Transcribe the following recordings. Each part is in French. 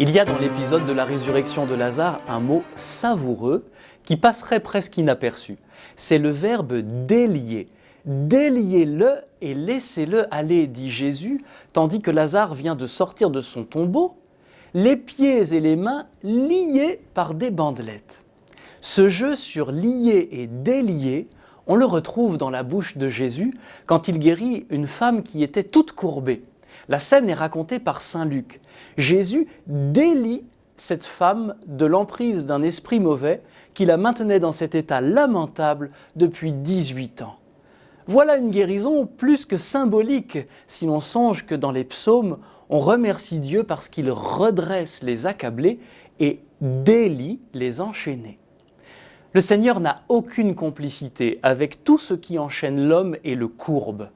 Il y a dans l'épisode de la résurrection de Lazare un mot savoureux qui passerait presque inaperçu. C'est le verbe délier. Déliez-le et laissez-le aller, dit Jésus, tandis que Lazare vient de sortir de son tombeau, les pieds et les mains liés par des bandelettes. Ce jeu sur lier et délier, on le retrouve dans la bouche de Jésus quand il guérit une femme qui était toute courbée. La scène est racontée par Saint Luc. Jésus délie cette femme de l'emprise d'un esprit mauvais qui la maintenait dans cet état lamentable depuis 18 ans. Voilà une guérison plus que symbolique si l'on songe que dans les psaumes, on remercie Dieu parce qu'il redresse les accablés et délie les enchaînés. Le Seigneur n'a aucune complicité avec tout ce qui enchaîne l'homme et le courbe.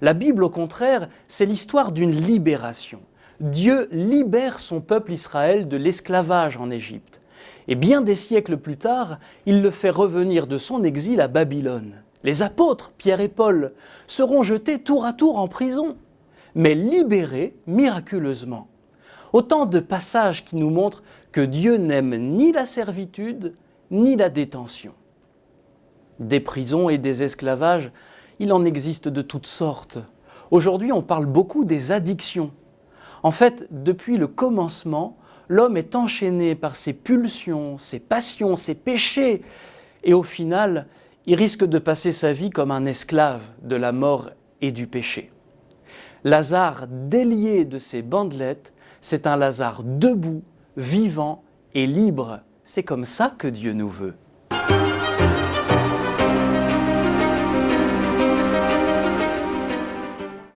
La Bible, au contraire, c'est l'histoire d'une libération. Dieu libère son peuple Israël de l'esclavage en Égypte. Et bien des siècles plus tard, il le fait revenir de son exil à Babylone. Les apôtres, Pierre et Paul, seront jetés tour à tour en prison, mais libérés miraculeusement. Autant de passages qui nous montrent que Dieu n'aime ni la servitude, ni la détention. Des prisons et des esclavages, il en existe de toutes sortes. Aujourd'hui, on parle beaucoup des addictions. En fait, depuis le commencement, l'homme est enchaîné par ses pulsions, ses passions, ses péchés, et au final, il risque de passer sa vie comme un esclave de la mort et du péché. Lazare délié de ses bandelettes, c'est un Lazare debout, vivant et libre. C'est comme ça que Dieu nous veut.